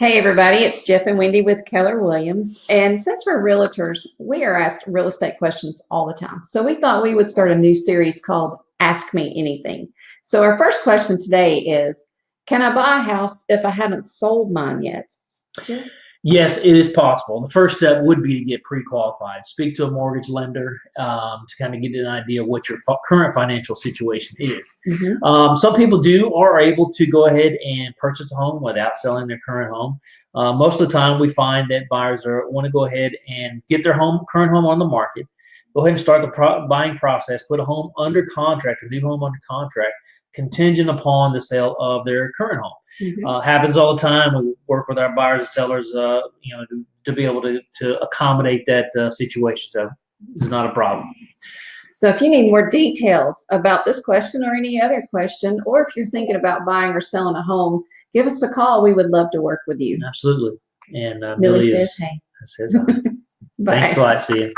Hey, everybody, it's Jeff and Wendy with Keller Williams. And since we're realtors, we are asked real estate questions all the time. So we thought we would start a new series called Ask Me Anything. So our first question today is Can I buy a house if I haven't sold mine yet? Jeff? Yes, it is possible. The first step would be to get pre-qualified. Speak to a mortgage lender um, to kind of get an idea of what your current financial situation is. Mhm. Um, some people do or are able to go ahead and purchase a home without selling their current home. Uh, most of the time, we find that buyers are want to go ahead and get their home current home on the market. Go ahead and start the pro- buying process. Put a home under contract, a new home under contract, contingent upon the sale of their current home. Mhm. Uh, happens all the time. We work with our buyers and sellers, uh, you know, to, to be able to, to accommodate that uh, situation. So it's not a problem. So if you need more details about this question or any other question, or if you're thinking about buying or selling a home, give us a call. We would love to work with you. Absolutely. And uh, Millie Millie says, is, hey. says. Bye. Thanks a lot. See you.